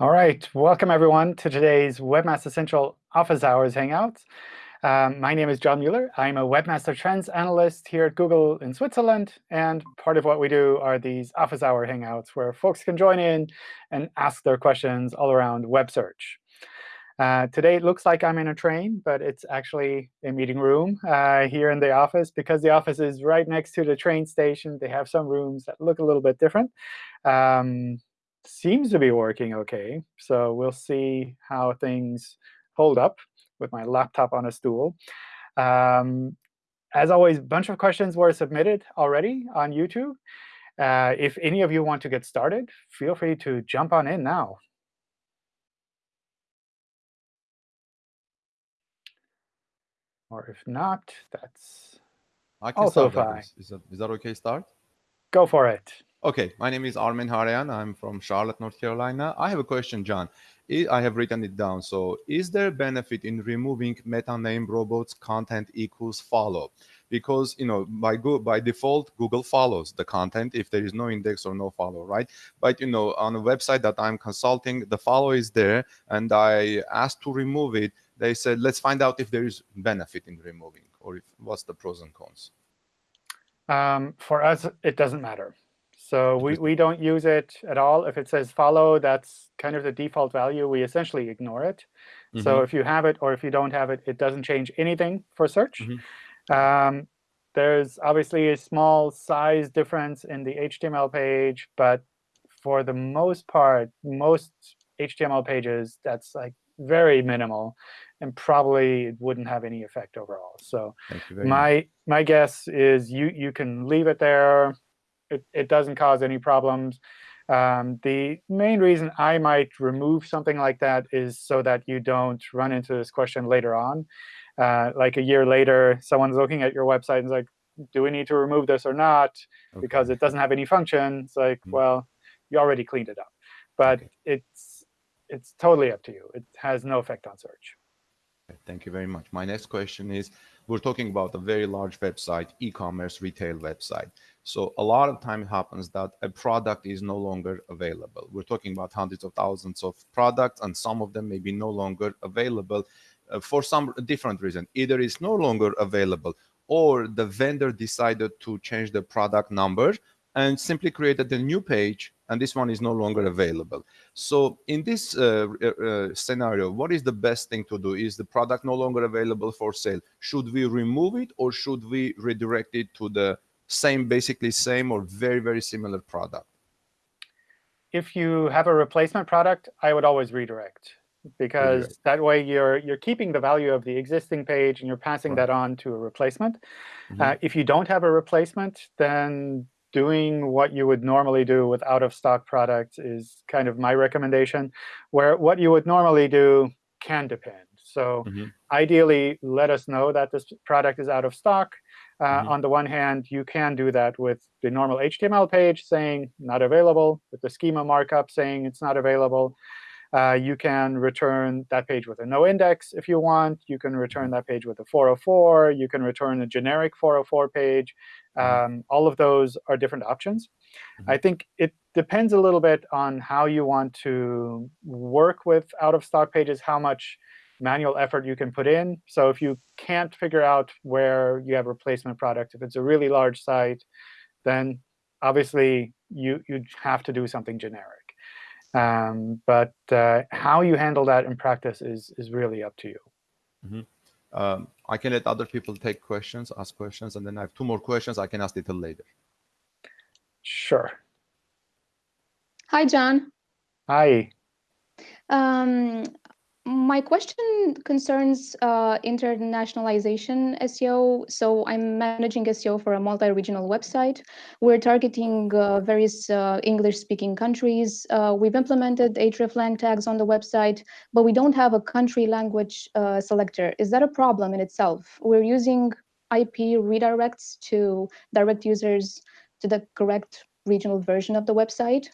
All right, welcome everyone to today's Webmaster Central Office Hours Hangout. Um, my name is John Mueller. I'm a Webmaster Trends Analyst here at Google in Switzerland. And part of what we do are these Office Hour Hangouts, where folks can join in and ask their questions all around web search. Uh, today, it looks like I'm in a train, but it's actually a meeting room uh, here in the office. Because the office is right next to the train station, they have some rooms that look a little bit different. Um, seems to be working OK. So we'll see how things hold up with my laptop on a stool. Um, as always, a bunch of questions were submitted already on YouTube. Uh, if any of you want to get started, feel free to jump on in now. Or if not, that's I can also start. fine. Is that, is that OK start? Go for it. OK, my name is Armen Harayan. I'm from Charlotte, North Carolina. I have a question, John. I I have written it down. So is there benefit in removing meta name robots content equals follow? Because you know by go by default, Google follows the content if there is no index or no follow, right? But you know on a website that I'm consulting, the follow is there, and I asked to remove it. They said, let's find out if there is benefit in removing or if what's the pros and cons. Um, for us, it doesn't matter. So we, we don't use it at all. If it says follow, that's kind of the default value. We essentially ignore it. Mm -hmm. So Mm-hmm. if you have it or if you don't have it, it doesn't change anything for search. Mhm. Um, there's obviously a small size difference in the HTML page, but for the most part, most HTML pages, that's like very minimal, and probably it wouldn't have any effect overall. So very much. my my guess is you you can leave it there it, it doesn't cause any problems. Um, the main reason I might remove something like that is so that you don't run into this question later on. Uh, like a year later, someone's looking at your website and is like, do we need to remove this or not? Because it doesn't have any function. It's like, Mhm. well, you already cleaned it up. But Okay. it's it's totally up to you. It has no effect on search. Thank you very much. My next question is, we're talking about a very large website, e-commerce retail website. So a lot of time it happens that a product is no longer available. We're talking about hundreds of thousands of products, and some of them may be no longer available uh, for some different reason. Either it's no longer available, or the vendor decided to change the product number and simply created a new page, and this one is no longer available. So in this uh, uh, scenario, what is the best thing to do? Is the product no longer available for sale? Should we remove it or should we redirect it to the same, basically same or very, very similar product? If you have a replacement product, I would always redirect because Redirect. that way you're you're keeping the value of the existing page and you're passing Right. that on to a replacement. Mhm. Uh, if you don't have a replacement, then doing what you would normally do with out-of-stock products is kind of my recommendation, where what you would normally do can depend. So Mhm. ideally, let us know that this product is out of stock. Uh, Mhm. On the one hand, you can do that with the normal HTML page saying not available, with the schema markup saying it's not available. Uh, you can return that page with a no index if you want. You can return that page with a 404. You can return a generic 404 page. Um, all of those are different options. Mhm. I think it depends a little bit on how you want to work with out-of-stock pages, how much manual effort you can put in. So if you can't figure out where you have replacement product, if it's a really large site, then obviously you you'd have to do something generic. Um, but uh, how you handle that in practice is is really up to you. Um, I can let other people take questions, ask questions, and then I have two more questions. I can ask little later. Sure. Hi, John. Hi. Um, my question concerns uh, internationalization SEO. So I'm managing SEO for a multi-regional website. We're targeting uh, various uh, English-speaking countries. Uh, we've implemented hreflang tags on the website, but we don't have a country language uh, selector. Is that a problem in itself? We're using IP redirects to direct users to the correct regional version of the website.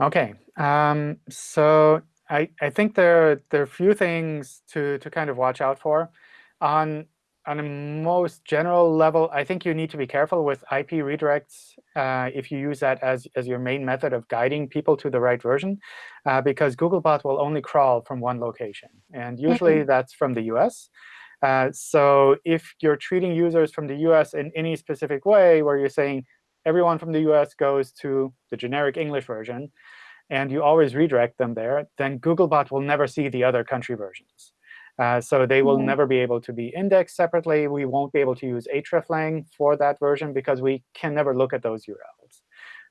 OK. Um, so I, I think there, there are a few things to, to kind of watch out for. On on a most general level, I think you need to be careful with IP redirects uh, if you use that as, as your main method of guiding people to the right version, uh, because Googlebot will only crawl from one location. And usually mm -hmm. that's from the US. Uh, so if you're treating users from the US in any specific way, where you're saying everyone from the US goes to the generic English version, and you always redirect them there, then Googlebot will never see the other country versions. Uh, so they will mm -hmm. never be able to be indexed separately. We won't be able to use hreflang for that version because we can never look at those URLs.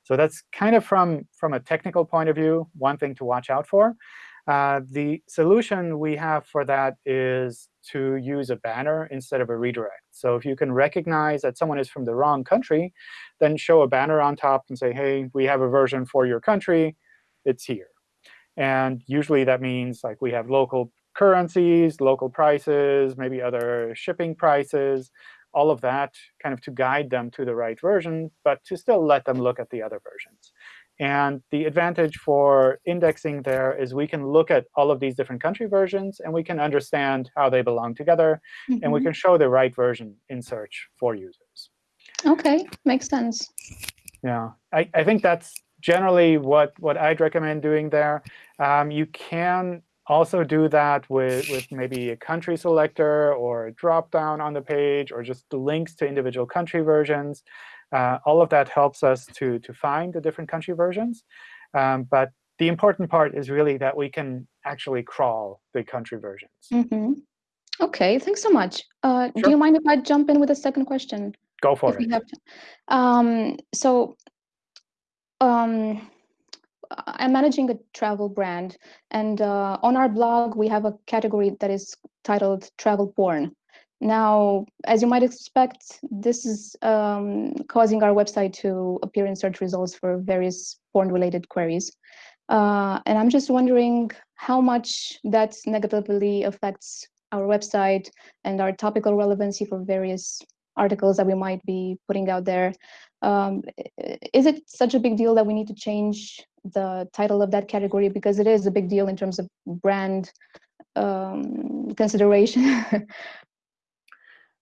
So that's kind of from, from a technical point of view, one thing to watch out for. Uh, the solution we have for that is to use a banner instead of a redirect. So if you can recognize that someone is from the wrong country, then show a banner on top and say, hey, we have a version for your country. It's here. And usually that means like we have local currencies, local prices, maybe other shipping prices, all of that kind of to guide them to the right version, but to still let them look at the other versions. And the advantage for indexing there is we can look at all of these different country versions, and we can understand how they belong together. Mm -hmm. And we mm-hmm. can show the right version in search for users. OK, makes sense. Yeah, I, I think that's generally what, what I'd recommend doing there. Um, you can also do that with, with maybe a country selector or a drop-down on the page or just the links to individual country versions. Uh, all of that helps us to, to find the different country versions. Um, but the important part is really that we can actually crawl the country versions. Mm -hmm. OK, thanks so much. Uh, sure. Do you mind if I jump in with a second question? Go for it. Um, so um, I'm managing a travel brand, and uh, on our blog we have a category that is titled travel porn. Now, as you might expect, this is um, causing our website to appear in search results for various porn-related queries. Uh, and I'm just wondering how much that negatively affects our website and our topical relevancy for various articles that we might be putting out there. Um, is it such a big deal that we need to change the title of that category because it is a big deal in terms of brand um, consideration.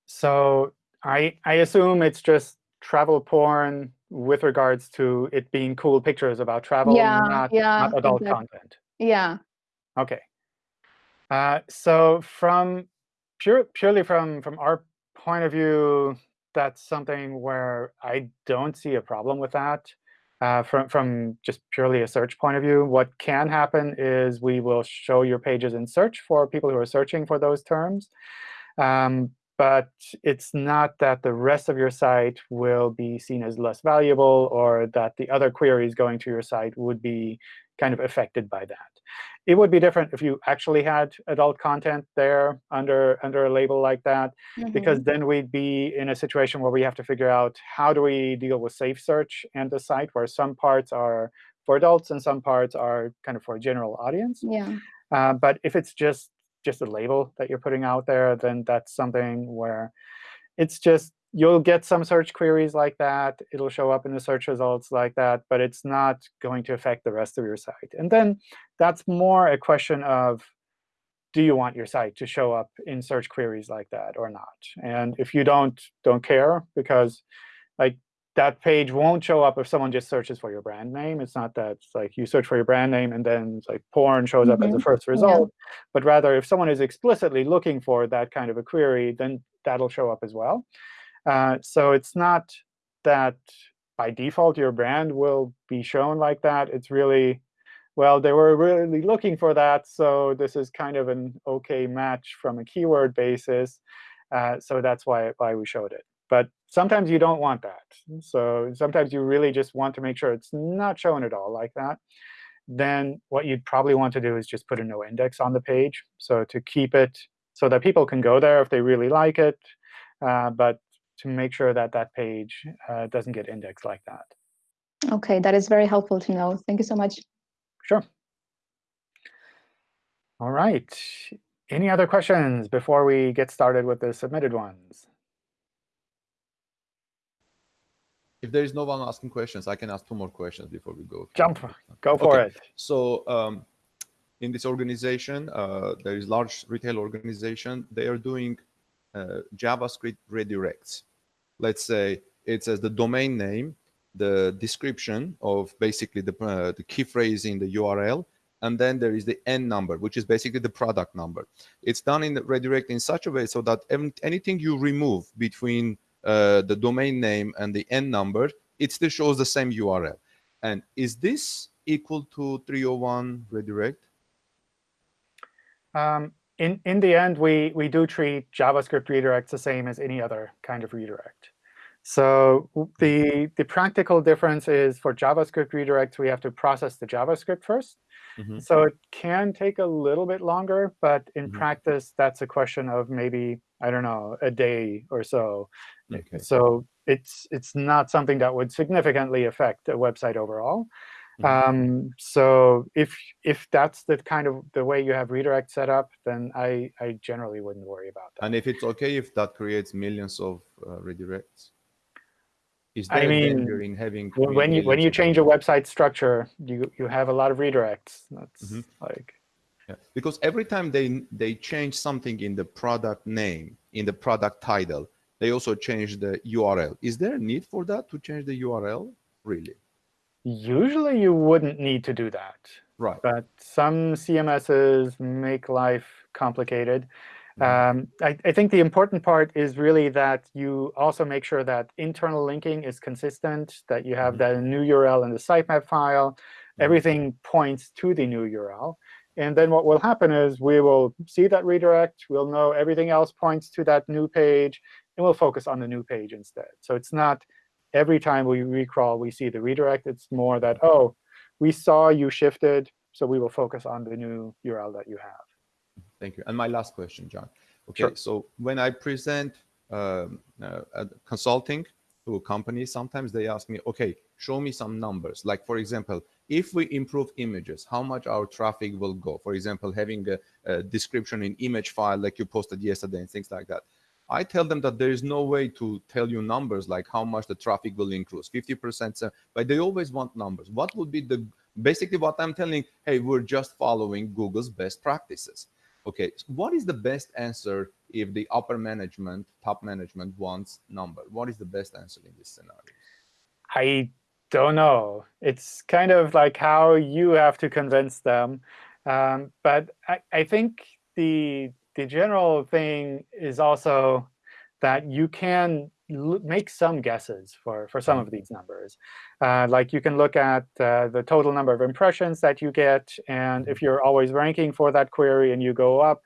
so I I assume it's just travel porn with regards to it being cool pictures about travel, yeah, not, yeah, not adult exactly. content. Yeah. Okay. Uh, so from pure purely from from our point of view, that's something where I don't see a problem with that uh, from, from just purely a search point of view. What can happen is we will show your pages in search for people who are searching for those terms. Um, but it's not that the rest of your site will be seen as less valuable or that the other queries going to your site would be kind of affected by that. It would be different if you actually had adult content there under, under a label like that, mm -hmm. because then we'd be in a situation where we have to figure out how do we deal with safe search and the site, where some parts are for adults and some parts are kind of for a general audience. Yeah. Uh, but if it's just just a label that you're putting out there, then that's something where it's just you'll get some search queries like that. It'll show up in the search results like that, but it's not going to affect the rest of your site. And then that's more a question of, do you want your site to show up in search queries like that or not? And if you don't, don't care, because like that page won't show up if someone just searches for your brand name. It's not that it's like you search for your brand name and then like porn shows up mm -hmm. as the mm-hmm. first result. Yeah. But rather, if someone is explicitly looking for that kind of a query, then that'll show up as well. Uh, so it's not that by default your brand will be shown like that. It's really, well, they were really looking for that, so this is kind of an OK match from a keyword basis. Uh, so that's why, why we showed it. But sometimes you don't want that. So sometimes you really just want to make sure it's not shown at all like that. Then what you'd probably want to do is just put a no index on the page. So to keep it so that people can go there if they really like it. Uh, but to make sure that that page uh, doesn't get indexed like that. OK, that is very helpful to know. Thank you so much. Sure. All right. Any other questions before we get started with the submitted ones? If there is no one asking questions, I can ask two more questions before we go. Jump. Go for okay. it. So um, in this organization, uh, there is large retail organization. They are doing JavaScript redirects. Let's say it says the domain name, the description of basically the, uh, the key phrase in the URL, and then there is the n number, which is basically the product number. It's done in the redirect in such a way so that anything you remove between uh, the domain name and the n number, it still shows the same URL. And is this equal to 301 redirect? Um, in, in the end, we, we do treat JavaScript redirects the same as any other kind of redirect. So the, the practical difference is for JavaScript redirects, we have to process the JavaScript first. Mm -hmm. So it can take a little bit longer, but in mm -hmm. practice, that's a question of maybe, I don't know, a day or so. Okay. So it's it's not something that would significantly affect a website overall. Mm -hmm. um, so if if that's the kind of the way you have redirect set up, then I I generally wouldn't worry about that. And if it's OK if that creates millions of uh, redirects? Is there I mean, danger in having when you when you change a website structure, you you have a lot of redirects. That's mm -hmm. like yeah. because every time they they change something in the product name, in the product title, they also change the URL. Is there a need for that to change the URL? Really? Usually, you wouldn't need to do that. Right. But some CMSs make life complicated. Mm-hmm. Um, I, I, think the important part is really that you also make sure that internal linking is consistent, that you have mm -hmm. the new URL in the sitemap file. Mm-hmm. Everything points to the new URL. And then what will happen is we will see that redirect. We'll know everything else points to that new page. And we'll focus on the new page instead. So it's not every time we recrawl, we see the redirect. It's more that, oh, we saw you shifted, so we will focus on the new URL that you have. Thank you. And my last question, John. Okay, sure. so when I present um, uh, consulting to a company, sometimes they ask me, okay, show me some numbers. Like, for example, if we improve images, how much our traffic will go? For example, having a, a description in image file like you posted yesterday and things like that. I tell them that there is no way to tell you numbers like how much the traffic will increase, 50%, but they always want numbers. What would be the, basically what I'm telling, hey, we're just following Google's best practices. Okay, so what is the best answer if the upper management, top management wants number? What is the best answer in this scenario? I don't know. It's kind of like how you have to convince them. Um, but I, I think the the general thing is also that you can make some guesses for, for some of these numbers. Uh, like you can look at uh, the total number of impressions that you get. And if you're always ranking for that query and you go up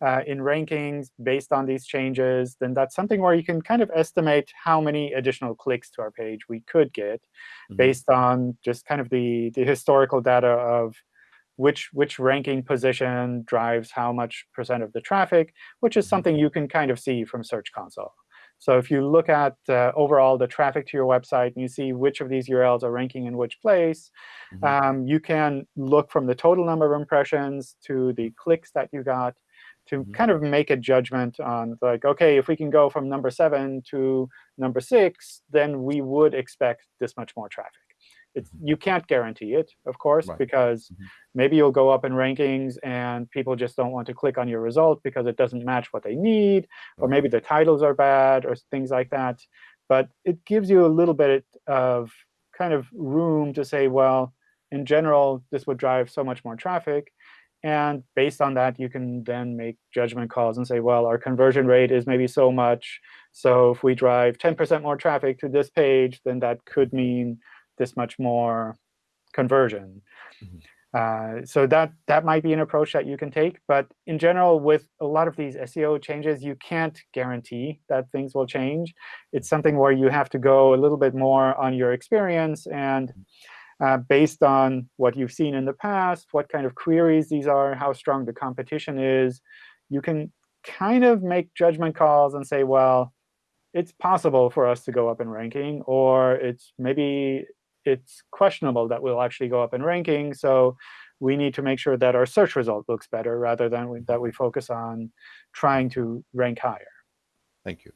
uh, in rankings based on these changes, then that's something where you can kind of estimate how many additional clicks to our page we could get mm -hmm. based on just kind of the, the historical data of which, which ranking position drives how much percent of the traffic, which is mm-hmm. something you can kind of see from Search Console. So if you look at uh, overall the traffic to your website and you see which of these URLs are ranking in which place, mm -hmm. um, you can look from the total number of impressions to the clicks that you got to mm -hmm. kind of make a judgment on, like, OK, if we can go from number 7 to number 6, then we would expect this much more traffic. It's, you can't guarantee it, of course, right. because mm -hmm. maybe you'll go up in rankings and people just don't want to click on your result because it doesn't match what they need, or maybe the titles are bad or things like that. But it gives you a little bit of kind of room to say, well, in general, this would drive so much more traffic. And based on that, you can then make judgment calls and say, well, our conversion rate is maybe so much. So if we drive 10% more traffic to this page, then that could mean this much more conversion. Mm -hmm. uh, so that that might be an approach that you can take. But in general, with a lot of these SEO changes, you can't guarantee that things will change. It's something where you have to go a little bit more on your experience and uh, based on what you've seen in the past, what kind of queries these are, how strong the competition is, you can kind of make judgment calls and say, well, it's possible for us to go up in ranking, or it's maybe it's questionable that we'll actually go up in ranking. So we need to make sure that our search result looks better rather than we, that we focus on trying to rank higher. Thank you.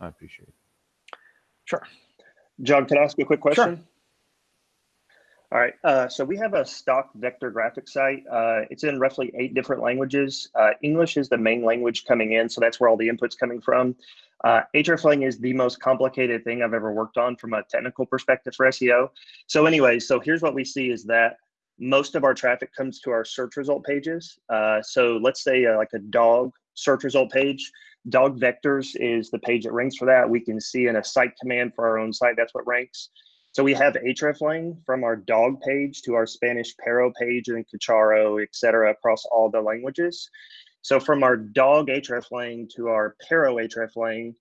I appreciate it. Sure. John, can I ask you a quick question? Sure. All right, uh, so we have a stock vector graphic site. Uh, it's in roughly eight different languages. Uh, English is the main language coming in, so that's where all the input's coming from. Uh, hreflang is the most complicated thing I've ever worked on from a technical perspective for SEO. So anyway, so here's what we see is that most of our traffic comes to our search result pages. Uh, so let's say uh, like a dog search result page. Dog vectors is the page that ranks for that. We can see in a site command for our own site, that's what ranks. So we have hreflang from our dog page to our Spanish Perro page and Cucharo, et cetera, across all the languages. So from our dog hreflang to our Perro hreflang,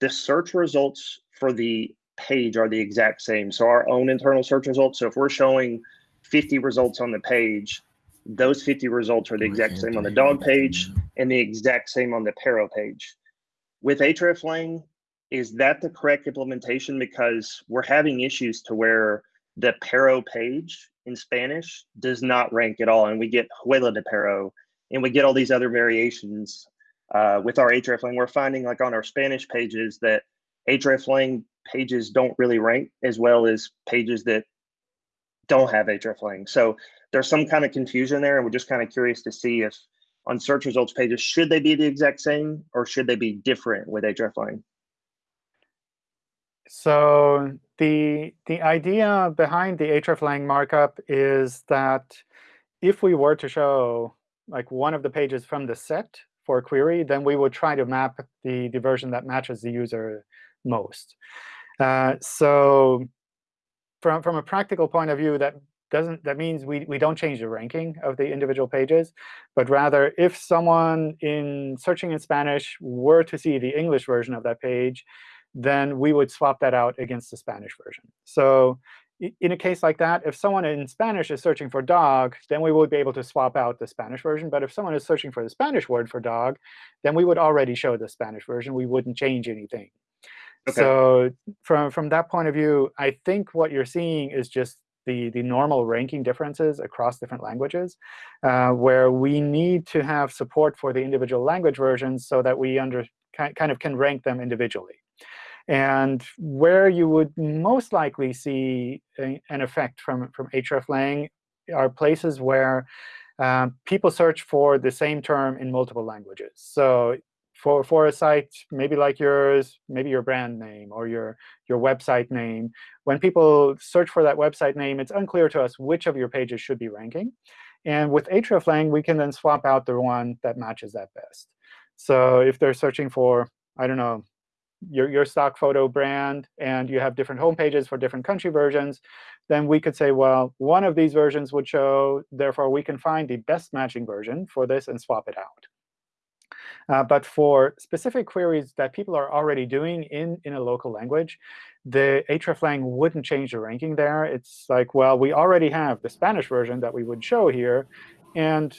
the search results for the page are the exact same. So our own internal search results. So if we're showing 50 results on the page, those 50 results are the exact same on the dog page and the exact same on the Perro page. With hreflang, is that the correct implementation? Because we're having issues to where the Perro page in Spanish does not rank at all. And we get Huela de Perro and we get all these other variations uh, with our hreflang. We're finding like on our Spanish pages that hreflang pages don't really rank as well as pages that don't have hreflang. So there's some kind of confusion there. And we're just kind of curious to see if on search results pages, should they be the exact same or should they be different with hreflang? So the the idea behind the hreflang markup is that if we were to show like one of the pages from the set for a query, then we would try to map the, the version that matches the user most. Uh, so from, from a practical point of view, that doesn't that means we, we don't change the ranking of the individual pages, but rather if someone in searching in Spanish were to see the English version of that page, then we would swap that out against the Spanish version. So in a case like that, if someone in Spanish is searching for dog, then we would be able to swap out the Spanish version. But if someone is searching for the Spanish word for dog, then we would already show the Spanish version. We wouldn't change anything. Okay. So from, from that point of view, I think what you're seeing is just the, the normal ranking differences across different languages, uh, where we need to have support for the individual language versions so that we under, kind of can rank them individually. And where you would most likely see a, an effect from, from hreflang are places where uh, people search for the same term in multiple languages. So for, for a site maybe like yours, maybe your brand name or your, your website name, when people search for that website name, it's unclear to us which of your pages should be ranking. And with hreflang, we can then swap out the one that matches that best. So if they're searching for, I don't know, your, your stock photo brand and you have different home pages for different country versions, then we could say, well, one of these versions would show. Therefore, we can find the best matching version for this and swap it out. Uh, but for specific queries that people are already doing in, in a local language, the hreflang wouldn't change the ranking there. It's like, well, we already have the Spanish version that we would show here. And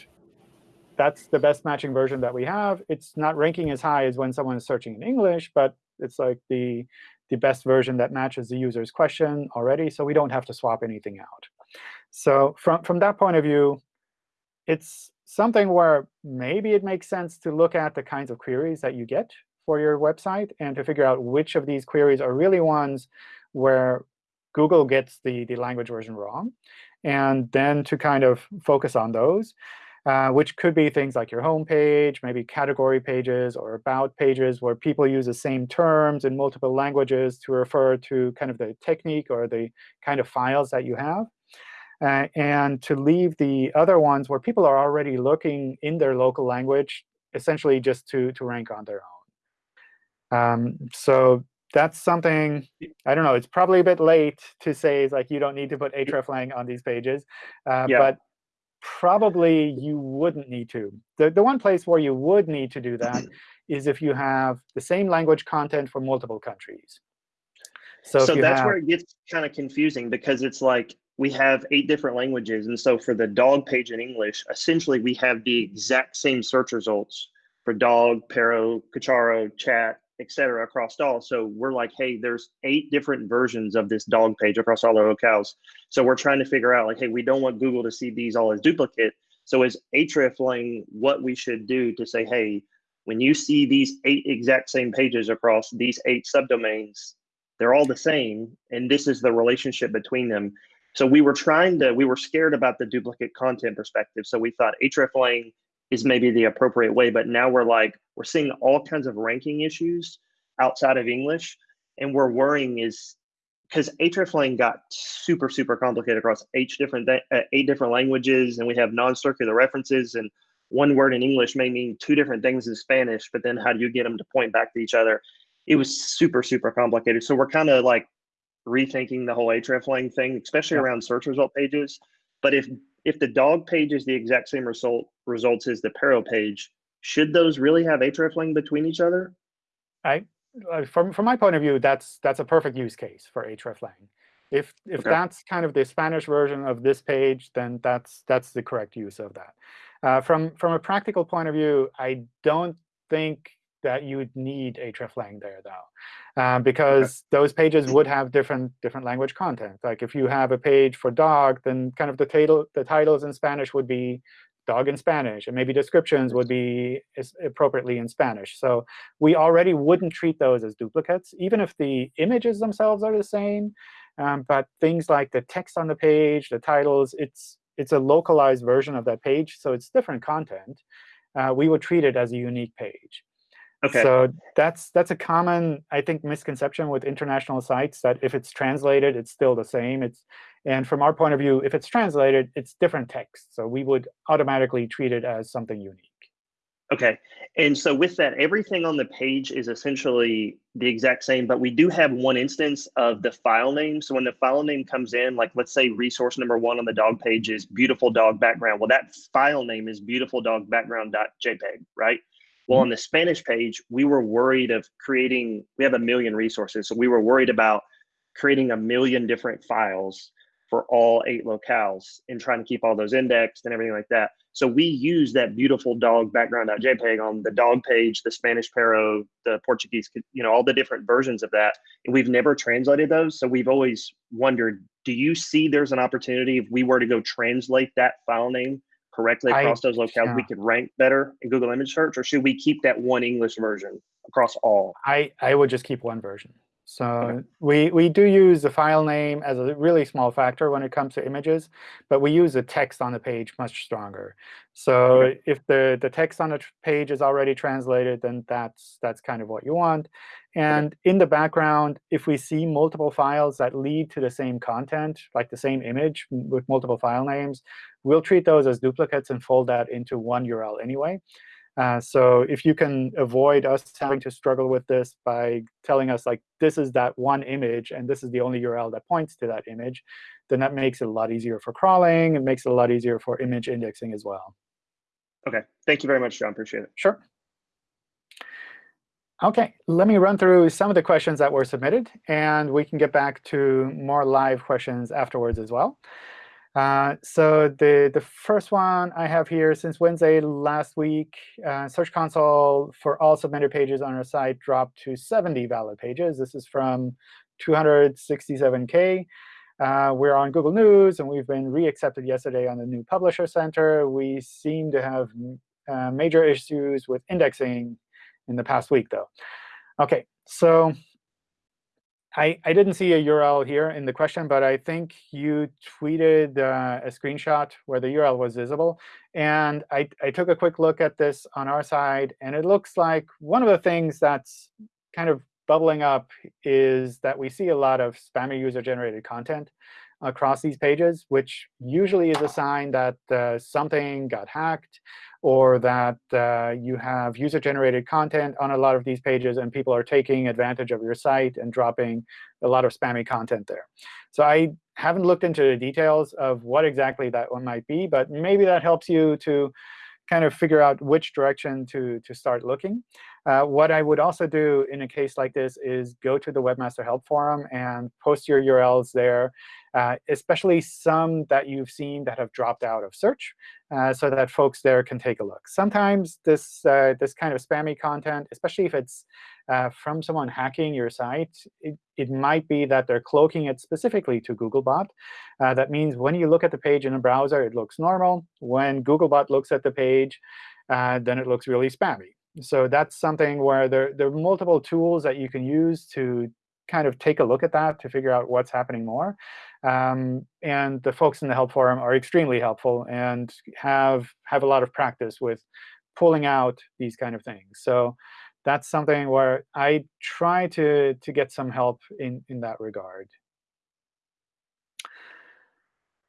that's the best matching version that we have. It's not ranking as high as when someone is searching in English, but it's like the, the best version that matches the user's question already, so we don't have to swap anything out. So from, from that point of view, it's something where maybe it makes sense to look at the kinds of queries that you get for your website and to figure out which of these queries are really ones where Google gets the, the language version wrong, and then to kind of focus on those. Uh, which could be things like your home page, maybe category pages or about pages where people use the same terms in multiple languages to refer to kind of the technique or the kind of files that you have. Uh, and to leave the other ones where people are already looking in their local language, essentially just to, to rank on their own. Um, so that's something, I don't know, it's probably a bit late to say like you don't need to put hreflang on these pages. Uh, yeah. But probably you wouldn't need to. The, the one place where you would need to do that is if you have the same language content for multiple countries. So, so that's have, where it gets kind of confusing because it's like we have eight different languages. And so for the dog page in English, essentially we have the exact same search results for dog, Perro, Cucharo, chat, etc. across all. So we're like, hey, there's eight different versions of this dog page across all our locales. So we're trying to figure out like, hey, we don't want Google to see these all as duplicate. So is hreflang what we should do to say, hey, when you see these eight exact same pages across these eight subdomains, they're all the same, and this is the relationship between them. So we were trying to, we were scared about the duplicate content perspective. So we thought hreflang is maybe the appropriate way, but now we're like, we're seeing all kinds of ranking issues outside of English. And we're worrying is because hreflang got super, super complicated across eight different, uh, eight different languages, and we have non-circular references, and one word in English may mean two different things in Spanish, but then how do you get them to point back to each other? It was super, super complicated. So we're kind of like rethinking the whole hreflang thing, especially yeah. around search result pages. But if if the dog page is the exact same result results as the Perro page, should those really have hreflang between each other? I uh, from from my point of view, that's that's a perfect use case for hreflang. If if okay. that's kind of the Spanish version of this page, then that's that's the correct use of that. Uh, from from a practical point of view, I don't think that you would need hreflang there, though, uh, because okay. those pages would have different different language content. Like if you have a page for dog, then kind of the title the titles in Spanish would be dog in Spanish, and maybe descriptions would be appropriately in Spanish. So we already wouldn't treat those as duplicates, even if the images themselves are the same. Um, but things like the text on the page, the titles, it's it's a localized version of that page, so it's different content. Uh, we would treat it as a unique page. Okay. So that's that's a common, I think, misconception with international sites that if it's translated, it's still the same. It's and from our point of view, if it's translated, it's different text. So we would automatically treat it as something unique. Okay. And so with that, everything on the page is essentially the exact same, but we do have one instance of the file name. So when the file name comes in, like let's say resource number one on the dog page is beautiful dog background. Well, that file name is beautiful dog background.jpg, right? Well, on mm-hmm. the Spanish page, we were worried of creating, we have a million resources. So we were worried about creating a million different files for all eight locales and trying to keep all those indexed and everything like that. So we use that beautiful dog background.jpg on the dog page, the Spanish Perro, the Portuguese, you know, all the different versions of that. And we've never translated those. So we've always wondered, do you see there's an opportunity if we were to go translate that file name correctly across I, those locales, yeah. we could rank better in Google image search, or should we keep that one English version across all? I, I would just keep one version. So okay. we, we do use the file name as a really small factor when it comes to images, but we use the text on the page much stronger. So okay. if the, the text on the page is already translated, then that's, that's kind of what you want. And okay. in the background, if we see multiple files that lead to the same content, like the same image with multiple file names, we'll treat those as duplicates and fold that into one URL anyway. Uh, so if you can avoid us having to struggle with this by telling us, like, this is that one image, and this is the only URL that points to that image, then that makes it a lot easier for crawling. It makes it a lot easier for image indexing as well. OK. Thank you very much, John. Appreciate it. Sure. OK, let me run through some of the questions that were submitted. And we can get back to more live questions afterwards as well. Uh, so the, the first one I have here, since Wednesday last week, uh, Search Console for all submitted pages on our site dropped to 70 valid pages. This is from 267K. Uh, we're on Google News, and we've been re-accepted yesterday on the new Publisher Center. We seem to have uh, major issues with indexing in the past week, though. OK, so I, I didn't see a URL here in the question, but I think you tweeted uh, a screenshot where the URL was visible. And I, I took a quick look at this on our side, and it looks like one of the things that's kind of bubbling up is that we see a lot of spammy user-generated content across these pages, which usually is a sign that uh, something got hacked or that uh, you have user-generated content on a lot of these pages, and people are taking advantage of your site and dropping a lot of spammy content there. So I haven't looked into the details of what exactly that one might be, but maybe that helps you to kind of figure out which direction to, to start looking. Uh, what I would also do in a case like this is go to the Webmaster Help Forum and post your URLs there, uh, especially some that you've seen that have dropped out of search, uh, so that folks there can take a look. Sometimes this, uh, this kind of spammy content, especially if it's uh, from someone hacking your site, it, it might be that they're cloaking it specifically to Googlebot. That means when you look at the page in a browser, it looks normal. When Googlebot looks at the page, then it looks really spammy. So that's something where there, there are multiple tools that you can use to kind of take a look at that to figure out what's happening more. Um, and the folks in the help forum are extremely helpful and have have a lot of practice with pulling out these kind of things. So that's something where I try to to get some help in in that regard.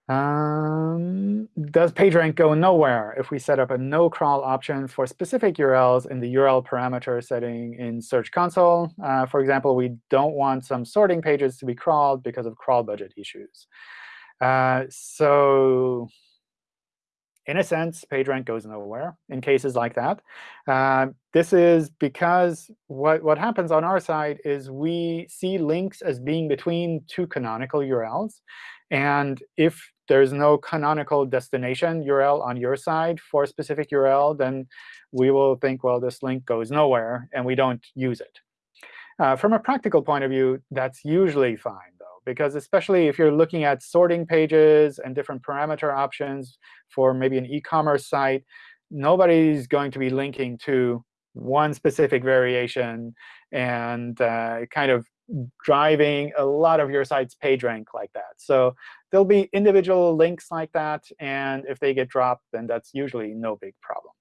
Um, does PageRank go nowhere if we set up a no crawl option for specific URLs in the URL parameter setting in Search Console? Uh, for example, we don't want some sorting pages to be crawled because of crawl budget issues. Uh, so in a sense, PageRank goes nowhere in cases like that. Uh, this is because what, what happens on our side is we see links as being between two canonical URLs. And if there's no canonical destination URL on your side for a specific URL, then we will think, well, this link goes nowhere, and we don't use it. Uh, from a practical point of view, that's usually fine, though, because especially if you're looking at sorting pages and different parameter options for maybe an e-commerce site, nobody's going to be linking to one specific variation and uh, kind of driving a lot of your site's page rank like that. So there'll be individual links like that. And if they get dropped, then that's usually no big problem.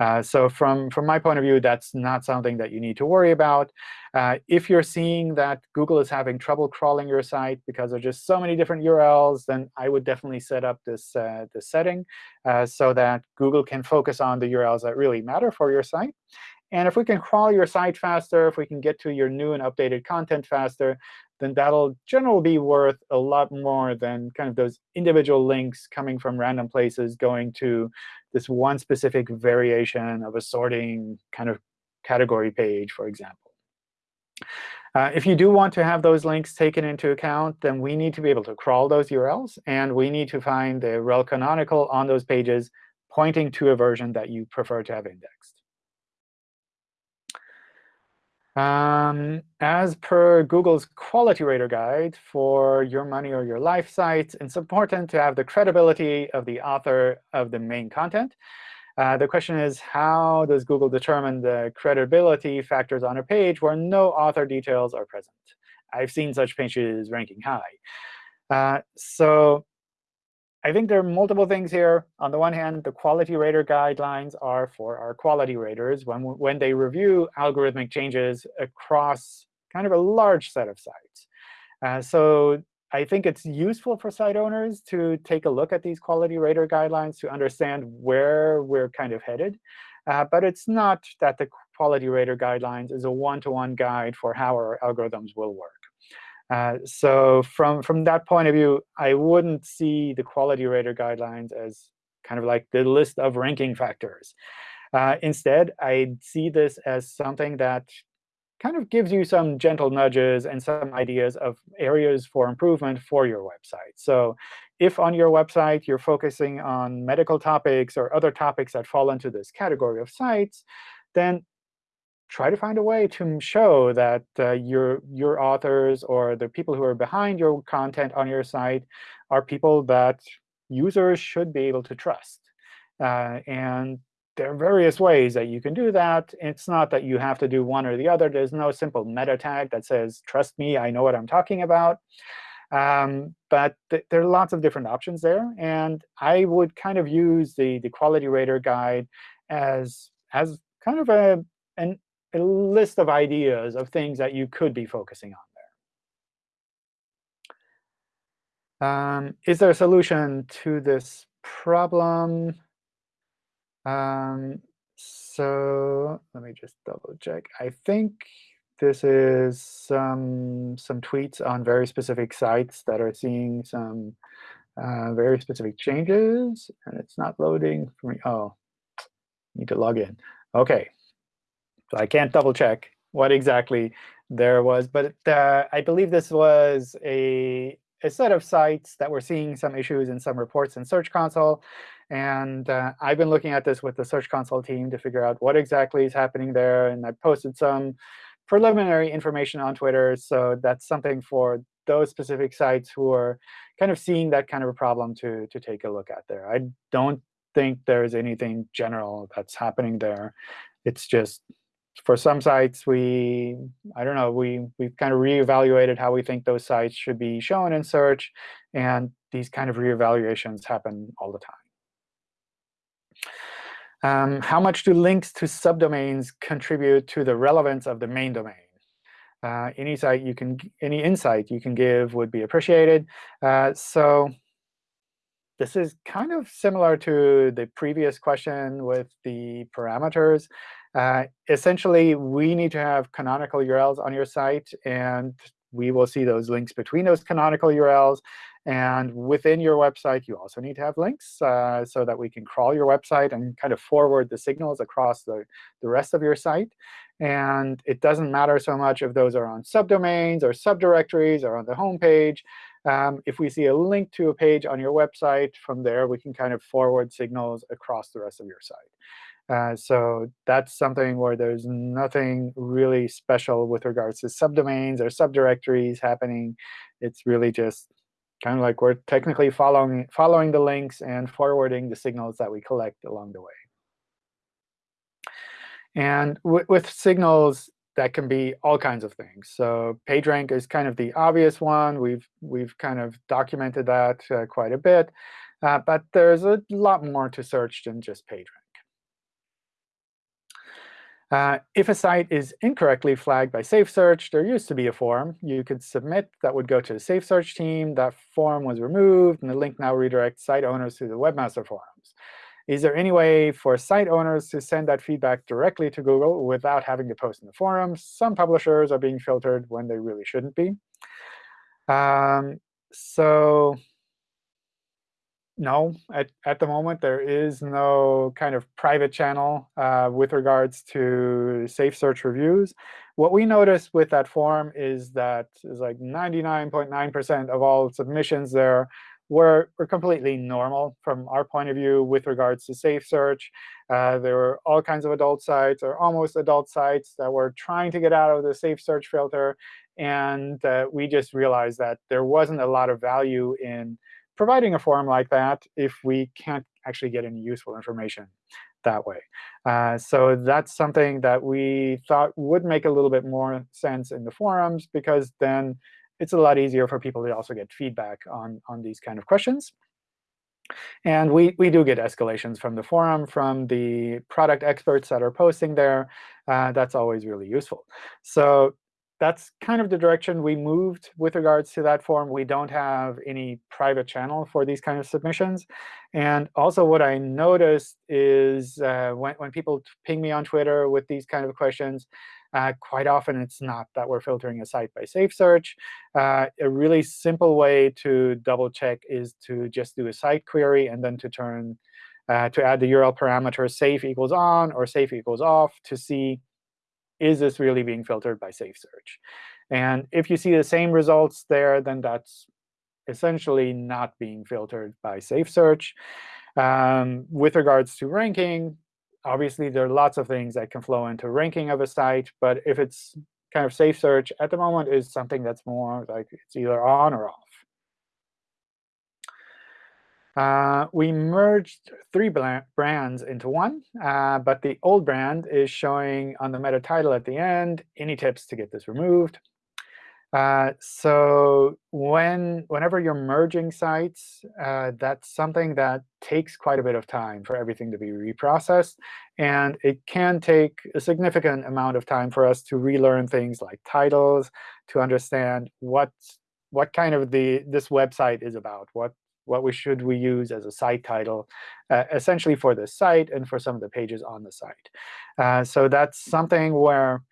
Uh, so from, from my point of view, that's not something that you need to worry about. Uh, if you're seeing that Google is having trouble crawling your site because there's just so many different URLs, then I would definitely set up this, uh, this setting uh, so that Google can focus on the URLs that really matter for your site. And if we can crawl your site faster, if we can get to your new and updated content faster, then that'll generally be worth a lot more than kind of those individual links coming from random places going to this one specific variation of a sorting kind of category page, for example. Uh, if you do want to have those links taken into account, then we need to be able to crawl those URLs. And we need to find the rel canonical on those pages pointing to a version that you prefer to have indexed. Um, as per Google's Quality Rater Guide for Your Money or Your Life sites, it's important to have the credibility of the author of the main content. Uh, the question is, how does Google determine the credibility factors on a page where no author details are present? I've seen such pages ranking high. Uh, so I think there are multiple things here. On the one hand, the quality rater guidelines are for our quality raters when, when they review algorithmic changes across kind of a large set of sites. Uh, so I think it's useful for site owners to take a look at these quality rater guidelines to understand where we're kind of headed. Uh, but it's not that the quality rater guidelines is a one-to-one -one guide for how our algorithms will work. Uh, so from, from that point of view, I wouldn't see the quality rater guidelines as kind of like the list of ranking factors. Uh, instead, I see this as something that kind of gives you some gentle nudges and some ideas of areas for improvement for your website. So if on your website you're focusing on medical topics or other topics that fall into this category of sites, then try to find a way to show that uh, your your authors or the people who are behind your content on your site are people that users should be able to trust. Uh, and there are various ways that you can do that. It's not that you have to do one or the other. There's no simple meta tag that says, trust me, I know what I'm talking about. Um, but th there are lots of different options there. And I would kind of use the, the quality rater guide as, as kind of a, an a list of ideas of things that you could be focusing on there. Um, is there a solution to this problem? Um, so let me just double check. I think this is some some tweets on very specific sites that are seeing some uh, very specific changes, and it's not loading for me. Oh, need to log in. OK, I can't double check what exactly there was. But uh, I believe this was a, a set of sites that were seeing some issues in some reports in Search Console. And uh, I've been looking at this with the Search Console team to figure out what exactly is happening there. And I posted some preliminary information on Twitter. So that's something for those specific sites who are kind of seeing that kind of a problem to, to take a look at there. I don't think there's anything general that's happening there. It's just for some sites, we, I don't know, we, we've kind of reevaluated how we think those sites should be shown in search. And these kind of reevaluations happen all the time. Um, how much do links to subdomains contribute to the relevance of the main domain? Uh, any site you can, any insight you can give would be appreciated. Uh, so this is kind of similar to the previous question with the parameters. Uh, essentially, we need to have canonical URLs on your site, and we will see those links between those canonical URLs. And within your website, you also need to have links uh, so that we can crawl your website and kind of forward the signals across the, the rest of your site. And it doesn't matter so much if those are on subdomains or subdirectories or on the home page. Um, if we see a link to a page on your website, from there we can kind of forward signals across the rest of your site. Uh, so that's something where there's nothing really special with regards to subdomains or subdirectories happening. It's really just kind of like we're technically following, following the links and forwarding the signals that we collect along the way. And with signals, that can be all kinds of things. So PageRank is kind of the obvious one. We've, we've kind of documented that uh, quite a bit. Uh, but there's a lot more to search than just PageRank. Uh, if a site is incorrectly flagged by Safe Search, there used to be a form you could submit that would go to the Safe Search team. That form was removed, and the link now redirects site owners to the Webmaster Forums. Is there any way for site owners to send that feedback directly to Google without having to post in the forums? Some publishers are being filtered when they really shouldn't be. Um, so no, at, at the moment, there is no kind of private channel uh, with regards to safe search reviews. What we noticed with that form is that is like 99.9% of all submissions there were, were completely normal from our point of view with regards to safe search. Uh, there were all kinds of adult sites or almost adult sites that were trying to get out of the safe search filter. And uh, we just realized that there wasn't a lot of value in providing a forum like that if we can't actually get any useful information that way. Uh, so that's something that we thought would make a little bit more sense in the forums, because then it's a lot easier for people to also get feedback on, on these kind of questions. And we, we do get escalations from the forum, from the product experts that are posting there. Uh, that's always really useful. So that's kind of the direction we moved with regards to that form. We don't have any private channel for these kind of submissions. And also what I noticed is uh, when, when people ping me on Twitter with these kind of questions, uh, quite often it's not that we're filtering a site by safe search. Uh, a really simple way to double check is to just do a site query and then to turn uh, to add the URL parameter safe equals on or safe equals off to see is this really being filtered by Safe Search? And if you see the same results there, then that's essentially not being filtered by Safe Search. Um, with regards to ranking, obviously, there are lots of things that can flow into ranking of a site. But if it's kind of Safe Search at the moment is something that's more like it's either on or off. Uh, we merged three brands into one, uh, but the old brand is showing on the meta title at the end. Any tips to get this removed? Uh, so when whenever you're merging sites, uh, that's something that takes quite a bit of time for everything to be reprocessed. And it can take a significant amount of time for us to relearn things like titles, to understand what what kind of the this website is about, what what we should we use as a site title, uh, essentially for the site and for some of the pages on the site. Uh, so that's something where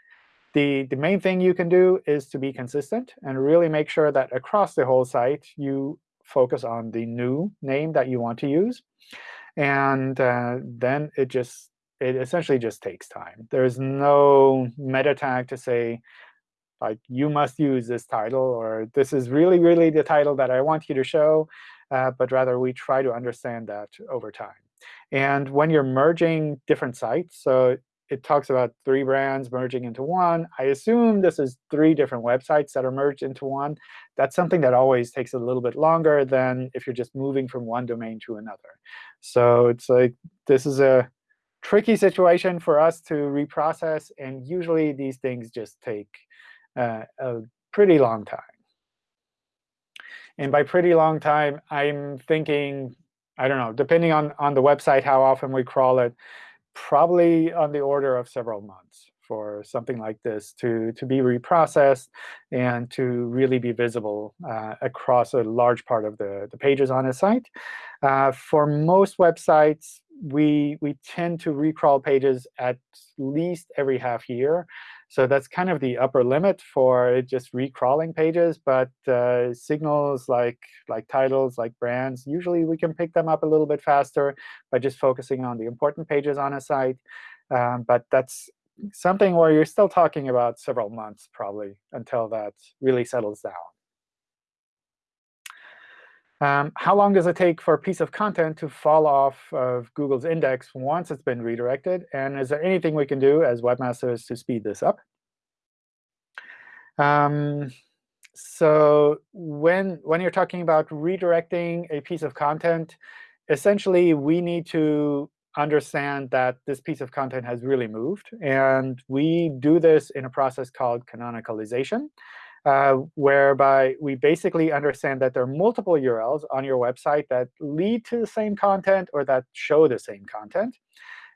the, the main thing you can do is to be consistent and really make sure that across the whole site you focus on the new name that you want to use. And uh, then it just it essentially just takes time. There's no meta tag to say, like, you must use this title, or this is really, really the title that I want you to show uh, but rather we try to understand that over time. And when you're merging different sites, so it talks about three brands merging into one. I assume this is three different websites that are merged into one. That's something that always takes a little bit longer than if you're just moving from one domain to another. So it's like this is a tricky situation for us to reprocess. And usually, these things just take uh, a pretty long time. And by pretty long time, I'm thinking, I don't know, depending on, on the website, how often we crawl it, probably on the order of several months for something like this to, to be reprocessed and to really be visible uh, across a large part of the, the pages on a site. Uh, for most websites, we, we tend to recrawl pages at least every half year. So that's kind of the upper limit for just recrawling pages. But uh, signals like, like titles, like brands, usually we can pick them up a little bit faster by just focusing on the important pages on a site. Um, but that's something where you're still talking about several months, probably, until that really settles down. Um, how long does it take for a piece of content to fall off of Google's index once it's been redirected? And is there anything we can do as webmasters to speed this up? Um, so when, when you're talking about redirecting a piece of content, essentially, we need to understand that this piece of content has really moved. And we do this in a process called canonicalization uh, whereby we basically understand that there are multiple URLs on your website that lead to the same content or that show the same content.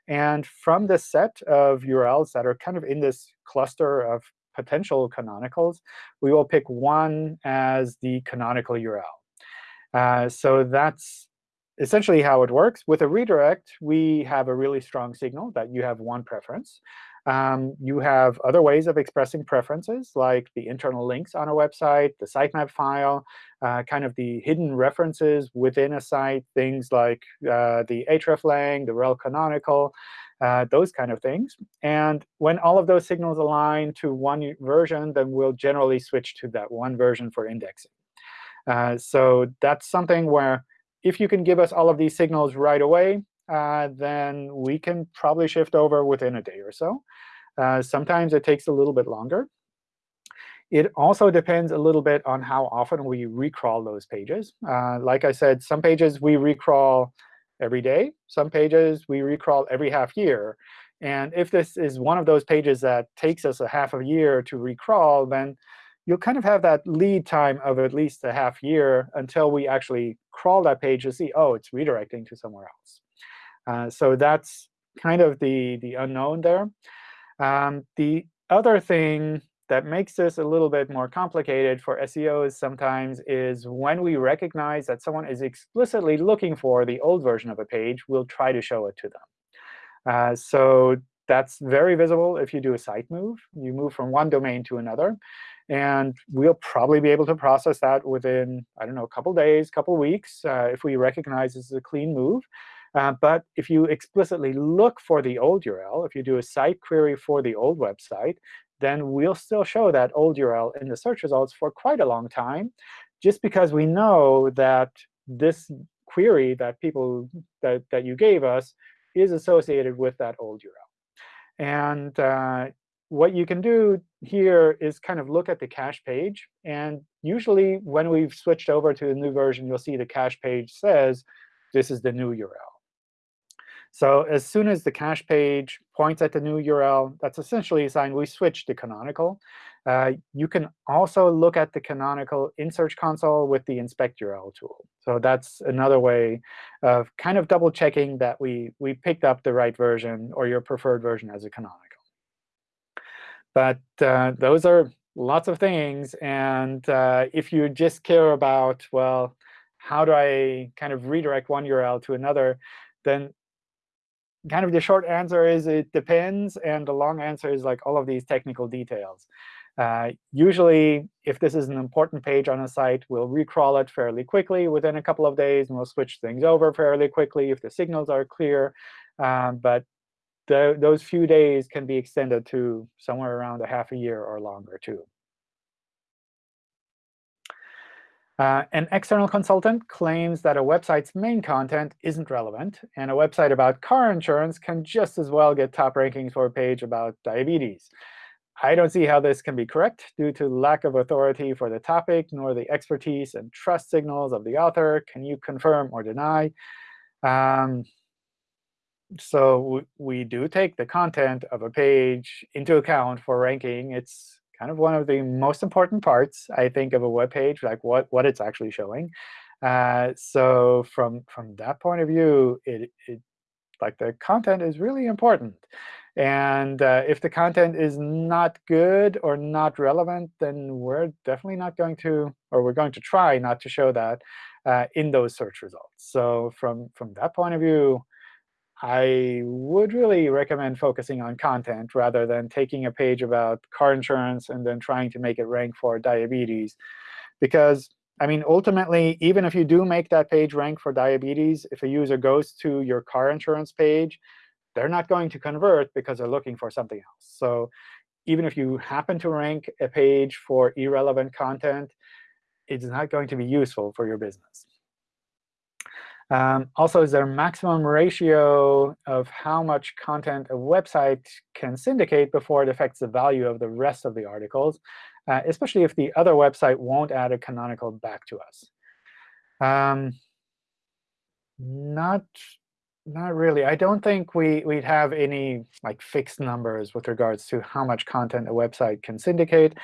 And from this set of URLs that are kind of in this cluster of potential canonicals, we will pick one as the canonical URL. Uh, so that's essentially how it works. With a redirect, we have a really strong signal that you have one preference. Um, you have other ways of expressing preferences, like the internal links on a website, the sitemap file, uh, kind of the hidden references within a site, things like uh, the hreflang, the rel canonical, uh, those kind of things. And when all of those signals align to one version, then we'll generally switch to that one version for indexing. Uh, so that's something where if you can give us all of these signals right away, uh, then we can probably shift over within a day or so. Uh, sometimes it takes a little bit longer. It also depends a little bit on how often we recrawl those pages. Uh, like I said, some pages we recrawl every day. Some pages we recrawl every half year. And if this is one of those pages that takes us a half a year to recrawl, then you'll kind of have that lead time of at least a half year until we actually crawl that page to see, oh, it's redirecting to somewhere else. Uh, so that's kind of the, the unknown there. Um, the other thing that makes this a little bit more complicated for SEOs sometimes is when we recognize that someone is explicitly looking for the old version of a page, we'll try to show it to them. Uh, so that's very visible if you do a site move. You move from one domain to another. And we'll probably be able to process that within, I don't know, a couple days, couple weeks, uh, if we recognize this is a clean move. Uh, but if you explicitly look for the old URL, if you do a site query for the old website, then we'll still show that old URL in the search results for quite a long time, just because we know that this query that people that, that you gave us is associated with that old URL. And uh, what you can do here is kind of look at the cache page. And usually, when we've switched over to the new version, you'll see the cache page says, this is the new URL. So as soon as the cache page points at the new URL, that's essentially a sign we switched to canonical. Uh, you can also look at the canonical in Search Console with the inspect URL tool. So that's another way of kind of double checking that we, we picked up the right version or your preferred version as a canonical. But uh, those are lots of things. And uh, if you just care about, well, how do I kind of redirect one URL to another, then kind of the short answer is it depends. And the long answer is like all of these technical details. Uh, usually, if this is an important page on a site, we'll recrawl it fairly quickly within a couple of days, and we'll switch things over fairly quickly if the signals are clear. Um, but the, those few days can be extended to somewhere around a half a year or longer, too. Uh, an external consultant claims that a website's main content isn't relevant, and a website about car insurance can just as well get top rankings for a page about diabetes. I don't see how this can be correct due to lack of authority for the topic, nor the expertise and trust signals of the author. Can you confirm or deny? Um, so we do take the content of a page into account for ranking. It's kind of one of the most important parts, I think, of a web page, like what, what it's actually showing. Uh, so from, from that point of view, it, it like the content is really important. And uh, if the content is not good or not relevant, then we're definitely not going to, or we're going to try not to show that uh, in those search results. So from, from that point of view, I would really recommend focusing on content rather than taking a page about car insurance and then trying to make it rank for diabetes. Because, I mean, ultimately, even if you do make that page rank for diabetes, if a user goes to your car insurance page, they're not going to convert because they're looking for something else. So even if you happen to rank a page for irrelevant content, it's not going to be useful for your business. Um, also, is there a maximum ratio of how much content a website can syndicate before it affects the value of the rest of the articles, uh, especially if the other website won't add a canonical back to us? Um, not not really. I don't think we, we'd have any like fixed numbers with regards to how much content a website can syndicate.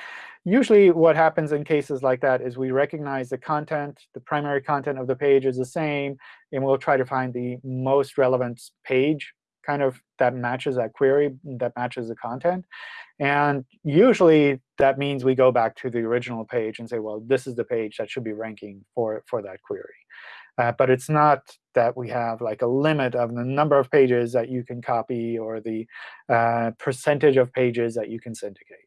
Usually what happens in cases like that is we recognize the content, the primary content of the page is the same, and we'll try to find the most relevant page kind of that matches that query, that matches the content. And usually that means we go back to the original page and say, well, this is the page that should be ranking for, for that query. Uh, but it's not that we have like a limit of the number of pages that you can copy or the uh, percentage of pages that you can syndicate.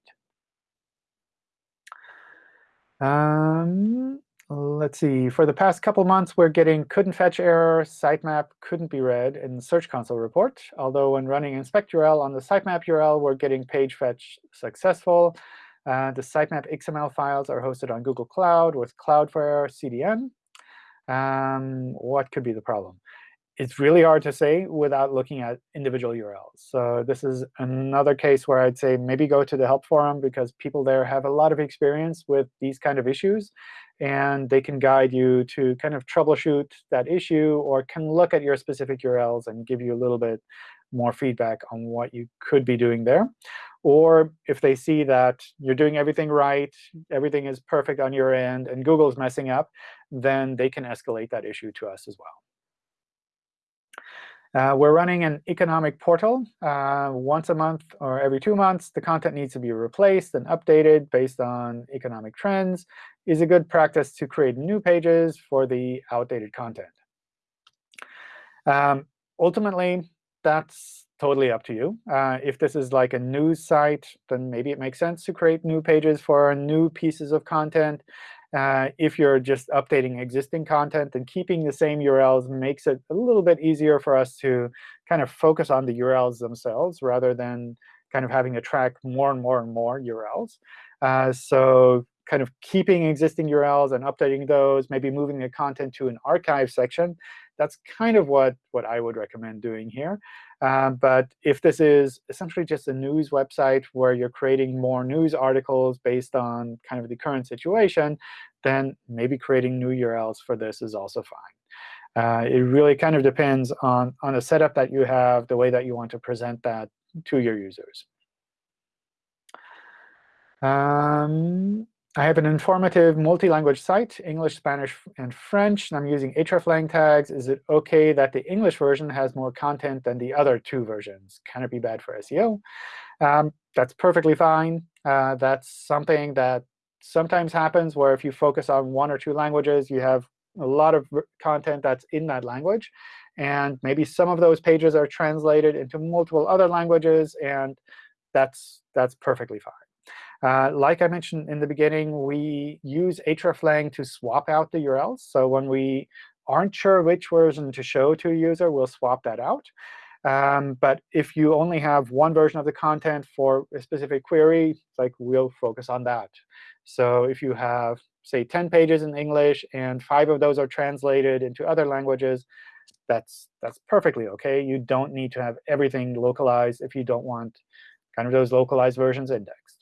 Um, let's see. For the past couple months, we're getting couldn't fetch error, sitemap couldn't be read in the Search Console report. Although when running inspect URL on the sitemap URL, we're getting page fetch successful. Uh, the sitemap XML files are hosted on Google Cloud with Cloudflare CDN. Um, what could be the problem? It's really hard to say without looking at individual URLs. So this is another case where I'd say maybe go to the help forum because people there have a lot of experience with these kind of issues. And they can guide you to kind of troubleshoot that issue or can look at your specific URLs and give you a little bit more feedback on what you could be doing there. Or if they see that you're doing everything right, everything is perfect on your end, and Google's messing up, then they can escalate that issue to us as well. Uh, we're running an economic portal. Uh, once a month or every two months, the content needs to be replaced and updated based on economic trends. Is a good practice to create new pages for the outdated content. Um, ultimately, that's totally up to you. Uh, if this is like a news site, then maybe it makes sense to create new pages for new pieces of content. Uh, if you're just updating existing content, then keeping the same URLs makes it a little bit easier for us to kind of focus on the URLs themselves rather than kind of having to track more and more and more URLs. Uh, so kind of keeping existing URLs and updating those, maybe moving the content to an archive section, that's kind of what, what I would recommend doing here. Um, but if this is essentially just a news website where you're creating more news articles based on kind of the current situation, then maybe creating new URLs for this is also fine. Uh, it really kind of depends on, on the setup that you have, the way that you want to present that to your users. Um, I have an informative multi-language site, English, Spanish, and French, and I'm using hreflang tags. Is it OK that the English version has more content than the other two versions? Can it be bad for SEO? Um, that's perfectly fine. Uh, that's something that sometimes happens where if you focus on one or two languages, you have a lot of content that's in that language. And maybe some of those pages are translated into multiple other languages, and that's, that's perfectly fine. Uh, like I mentioned in the beginning, we use hreflang to swap out the URLs. So when we aren't sure which version to show to a user, we'll swap that out. Um, but if you only have one version of the content for a specific query, like we'll focus on that. So if you have, say, 10 pages in English and five of those are translated into other languages, that's, that's perfectly OK. You don't need to have everything localized if you don't want kind of those localized versions indexed.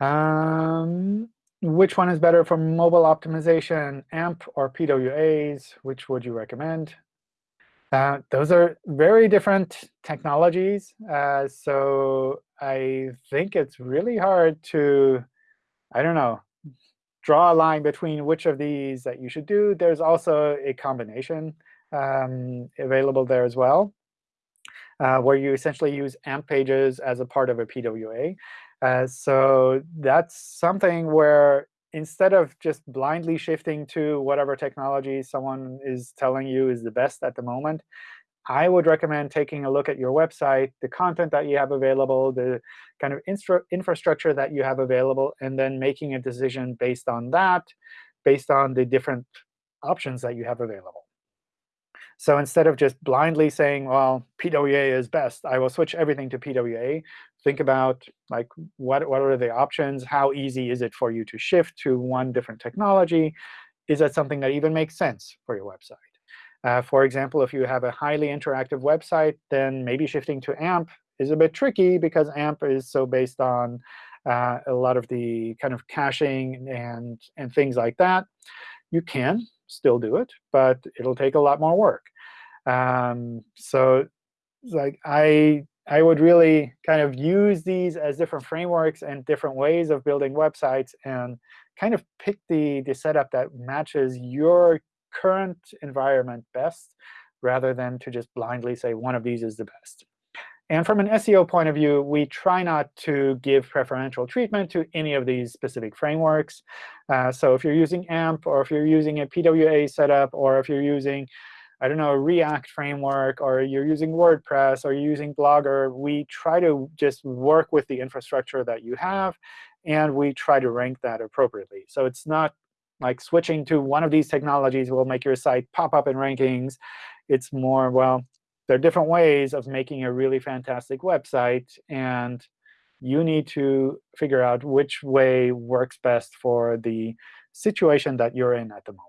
Um, which one is better for mobile optimization, AMP or PWAs? Which would you recommend? Uh, those are very different technologies. Uh, so I think it's really hard to, I don't know, draw a line between which of these that you should do. There's also a combination um, available there as well, uh, where you essentially use AMP pages as a part of a PWA. Uh, so that's something where instead of just blindly shifting to whatever technology someone is telling you is the best at the moment, I would recommend taking a look at your website, the content that you have available, the kind of infrastructure that you have available, and then making a decision based on that, based on the different options that you have available. So instead of just blindly saying, well, PWA is best, I will switch everything to PWA, think about like what, what are the options? How easy is it for you to shift to one different technology? Is that something that even makes sense for your website? Uh, for example, if you have a highly interactive website, then maybe shifting to AMP is a bit tricky because AMP is so based on uh, a lot of the kind of caching and, and things like that. You can still do it, but it'll take a lot more work. Um, so like I I would really kind of use these as different frameworks and different ways of building websites and kind of pick the, the setup that matches your current environment best rather than to just blindly say one of these is the best. And from an SEO point of view, we try not to give preferential treatment to any of these specific frameworks. Uh, so if you're using AMP, or if you're using a PWA setup, or if you're using, I don't know, a React framework, or you're using WordPress, or you're using Blogger, we try to just work with the infrastructure that you have, and we try to rank that appropriately. So it's not like switching to one of these technologies will make your site pop up in rankings. It's more, well, there are different ways of making a really fantastic website. And you need to figure out which way works best for the situation that you're in at the moment.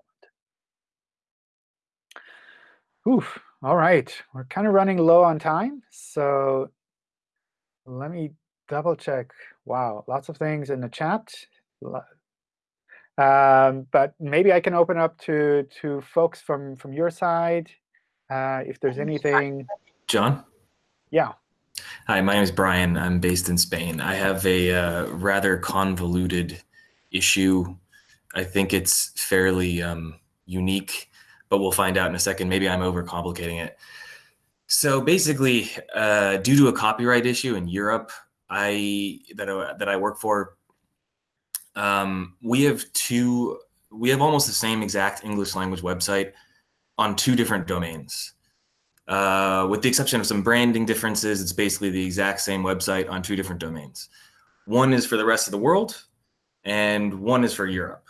Oof, all right. We're kind of running low on time. So let me double check. Wow, lots of things in the chat. Um, but maybe I can open up to to folks from from your side uh, if there's anything. John. Yeah. Hi, my name is Brian. I'm based in Spain. I have a uh, rather convoluted issue. I think it's fairly um, unique, but we'll find out in a second. Maybe I'm overcomplicating it. So basically, uh, due to a copyright issue in Europe, I that I, that I work for um, we have two, we have almost the same exact English language website on two different domains. Uh, with the exception of some branding differences, it's basically the exact same website on two different domains. One is for the rest of the world, and one is for Europe.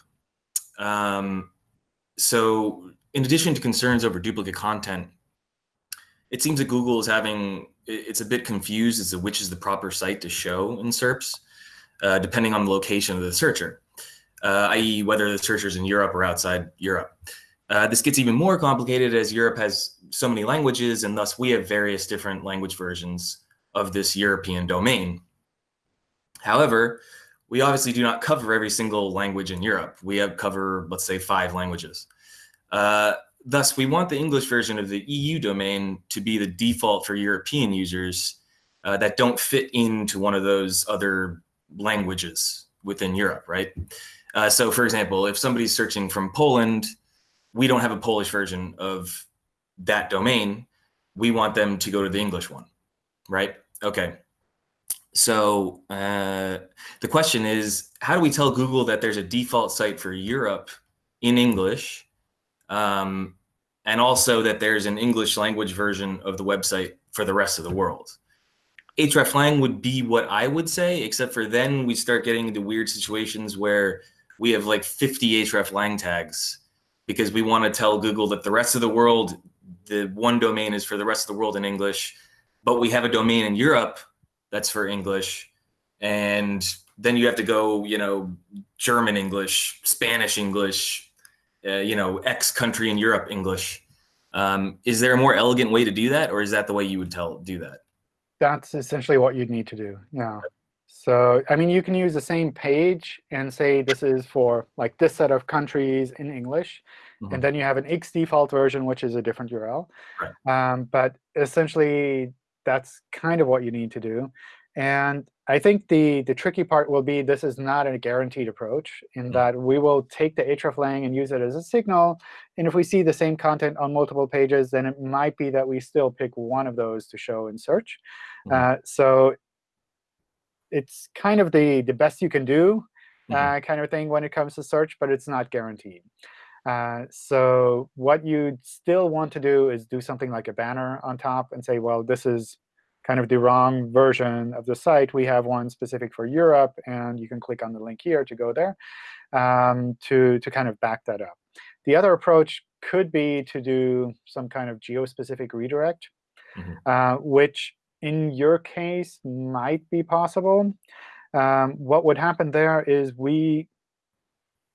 Um, so in addition to concerns over duplicate content, it seems that Google is having, it's a bit confused as to which is the proper site to show in SERPs uh, depending on the location of the searcher, uh, i.e. whether the searcher is in Europe or outside Europe. Uh, this gets even more complicated as Europe has so many languages, and thus we have various different language versions of this European domain. However, we obviously do not cover every single language in Europe. We have cover, let's say, five languages. Uh, thus, we want the English version of the EU domain to be the default for European users uh, that don't fit into one of those other languages within Europe, right? Uh, so for example, if somebody's searching from Poland, we don't have a Polish version of that domain. We want them to go to the English one, right? Okay. So uh, the question is, how do we tell Google that there's a default site for Europe in English, um, and also that there's an English language version of the website for the rest of the world? hreflang would be what I would say, except for then we start getting into weird situations where we have like 50 hreflang tags because we want to tell Google that the rest of the world, the one domain is for the rest of the world in English, but we have a domain in Europe that's for English. And then you have to go, you know, German English, Spanish English, uh, you know, X country in Europe English. Um, is there a more elegant way to do that, or is that the way you would tell do that? that's essentially what you'd need to do. Yeah. So, I mean, you can use the same page and say this is for like this set of countries in English. Mhm. And then you have an X default version, which is a different URL. Right. Um, but essentially, that's kind of what you need to do. And I think the, the tricky part will be this is not a guaranteed approach in Mhm. that we will take the hreflang and use it as a signal. And if we see the same content on multiple pages, then it might be that we still pick one of those to show in search. Mhm. Uh, so it's kind of the, the best you can do Mhm. uh, kind of thing when it comes to search, but it's not guaranteed. Uh, so what you still want to do is do something like a banner on top and say, well, this is kind of the wrong version of the site. We have one specific for Europe, and you can click on the link here to go there um, to, to kind of back that up. The other approach could be to do some kind of geo-specific redirect, Mhm. uh, which in your case might be possible. Um, what would happen there is we,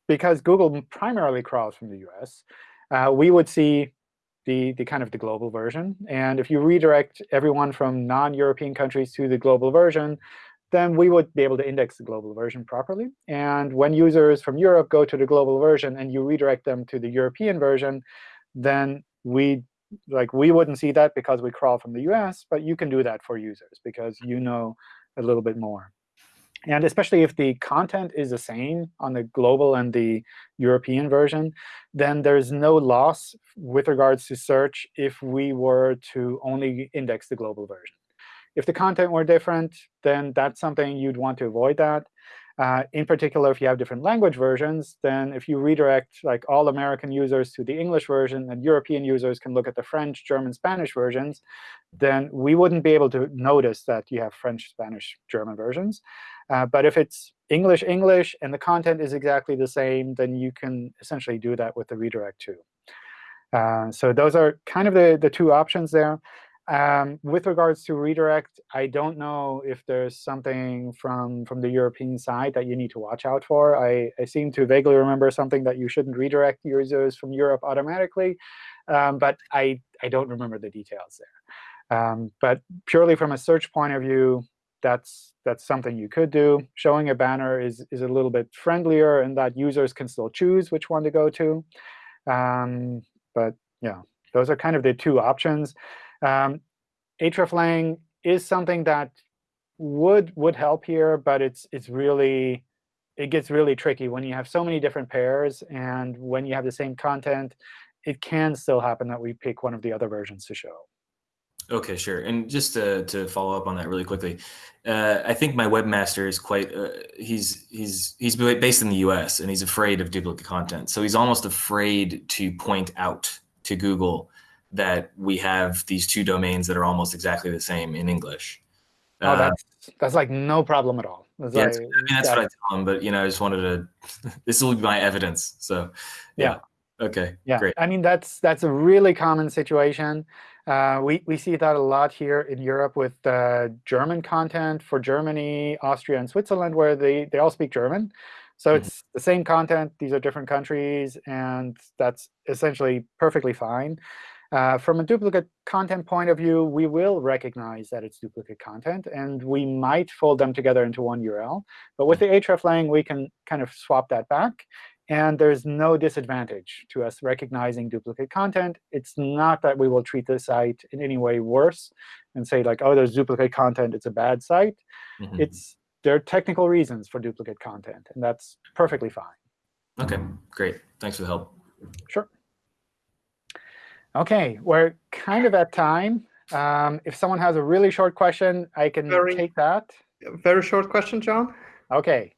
because Google primarily crawls from the US, uh, we would see the, the kind of the global version. And if you redirect everyone from non-European countries to the global version, then we would be able to index the global version properly. And when users from Europe go to the global version and you redirect them to the European version, then we like we wouldn't see that because we crawl from the US, but you can do that for users because you know a little bit more. And especially if the content is the same on the global and the European version, then there's no loss with regards to search if we were to only index the global version. If the content were different, then that's something you'd want to avoid that. Uh, in particular, if you have different language versions, then if you redirect like all American users to the English version and European users can look at the French, German, Spanish versions, then we wouldn't be able to notice that you have French, Spanish, German versions. Uh, but if it's English, English, and the content is exactly the same, then you can essentially do that with the redirect too. Uh, so those are kind of the, the two options there. Um, with regards to redirect, I don't know if there's something from, from the European side that you need to watch out for. I, I seem to vaguely remember something that you shouldn't redirect users from Europe automatically. Um, but I, I don't remember the details there. Um, but purely from a search point of view, that's, that's something you could do. Showing a banner is, is a little bit friendlier in that users can still choose which one to go to. Um, but yeah, those are kind of the two options. Um, hreflang is something that would would help here, but it's it's really it gets really tricky when you have so many different pairs, and when you have the same content, it can still happen that we pick one of the other versions to show. Okay, sure. And just to, to follow up on that really quickly, uh, I think my webmaster is quite uh, he's he's he's based in the U.S. and he's afraid of duplicate content. So he's almost afraid to point out to Google that we have these two domains that are almost exactly the same in English. Oh, Uh, that's that's like no problem at all. It's yeah, like- I mean that's yeah. what I tell him. But you know, I just wanted to. this will be my evidence. So yeah. Okay. Yeah, Great. I mean that's that's a really common situation. Uh, we we see that a lot here in Europe with uh, German content for Germany, Austria, and Switzerland, where they they all speak German. So Mhm. it's the same content. These are different countries, and that's essentially perfectly fine. Uh, from a duplicate content point of view, we will recognize that it's duplicate content, and we might fold them together into one URL. But with the hreflang, we can kind of swap that back. And there's no disadvantage to us recognizing duplicate content. It's not that we will treat the site in any way worse and say, like, oh, there's duplicate content, it's a bad site. Mhm. It's There are technical reasons for duplicate content, and that's perfectly fine. okay. Great. Thanks for the help. Sure. OK, we're kind of at time. Um, if someone has a really short question, I can Very- take that. Very short question, John. OK.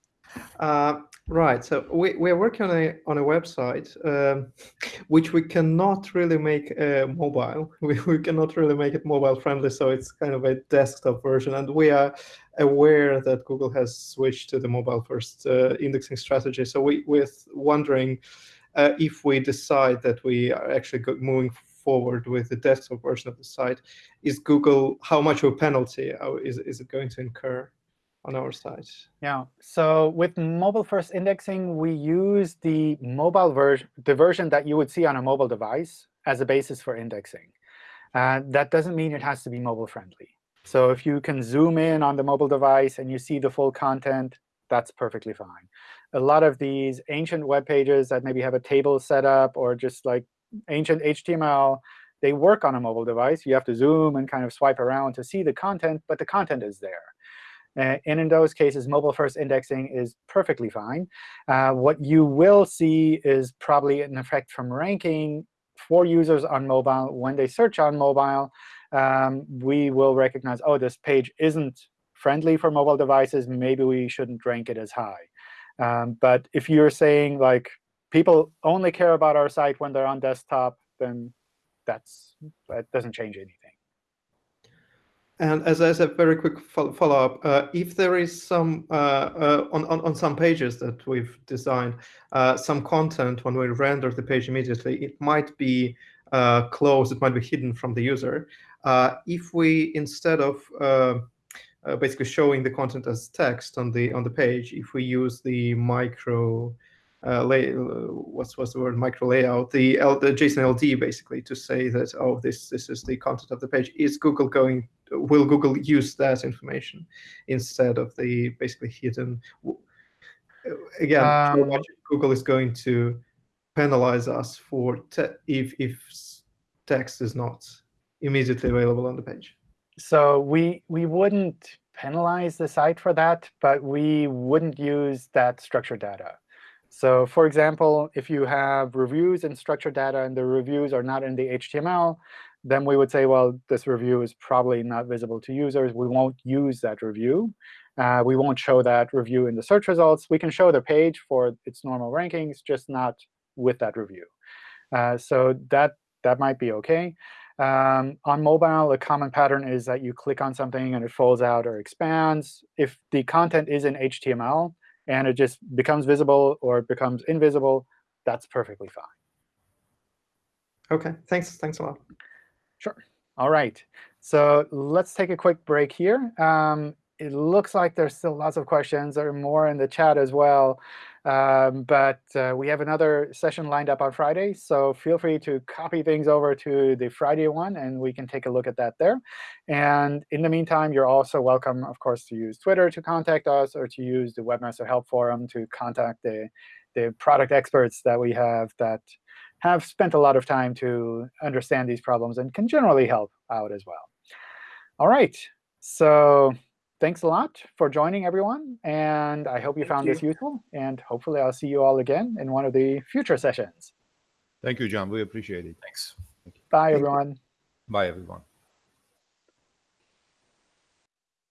Uh, right. So we, we're working on a on a website um, which we cannot really make uh, mobile. We, we cannot really make it mobile friendly. So it's kind of a desktop version, and we are aware that Google has switched to the mobile first uh, indexing strategy. So we we're wondering uh, if we decide that we are actually moving forward with the desktop version of the site, is Google how much of a penalty uh, is is it going to incur on our site? Yeah. So with mobile-first indexing, we use the mobile version, the version that you would see on a mobile device, as a basis for indexing. Uh, that doesn't mean it has to be mobile-friendly. So if you can zoom in on the mobile device and you see the full content, that's perfectly fine. A lot of these ancient web pages that maybe have a table set up or just like ancient HTML, they work on a mobile device. You have to zoom and kind of swipe around to see the content, but the content is there. And in those cases, mobile-first indexing is perfectly fine. Uh, what you will see is probably an effect from ranking for users on mobile. When they search on mobile, um, we will recognize, oh, this page isn't friendly for mobile devices. Maybe we shouldn't rank it as high. Um, but if you're saying, like, people only care about our site when they're on desktop, then that's that doesn't change anything. And as, as a very quick follow-up, uh, if there is some, uh, uh, on, on, on some pages that we've designed, uh, some content when we render the page immediately, it might be uh, closed, it might be hidden from the user. Uh, if we, instead of basically showing the content as text on the on the page, if we use the micro uh, lay, uh, what's what's the word? Micro layout the L, the JSON LD basically to say that oh this this is the content of the page. Is Google going will Google use that information instead of the basically hidden again um, Google is going to penalize us for if if text is not immediately available on the page so we we wouldn't penalize the site for that but we wouldn't use that structured data so for example, if you have reviews and structured data and the reviews are not in the HTML, then we would say, well, this review is probably not visible to users. We won't use that review. Uh, we won't show that review in the search results. We can show the page for its normal rankings, just not with that review. Uh, so that, that might be OK. Um, on mobile, a common pattern is that you click on something and it folds out or expands. If the content is in HTML, and it just becomes visible or it becomes invisible, that's perfectly fine. OK, thanks. Thanks a lot. Sure. All right. So let's take a quick break here. Um, it looks like there's still lots of questions. There are more in the chat as well. Um, but uh, we have another session lined up on Friday. So feel free to copy things over to the Friday one, and we can take a look at that there. And in the meantime, you're also welcome, of course, to use Twitter to contact us or to use the Webmaster Help Forum to contact the, the product experts that we have that have spent a lot of time to understand these problems and can generally help out as well. All right. So thanks a lot for joining, everyone. And I hope you Thank found you. this useful. And hopefully, I'll see you all again in one of the future sessions. Thank you, John. We appreciate it. Thanks. Bye, Thank you. everyone. Bye, everyone.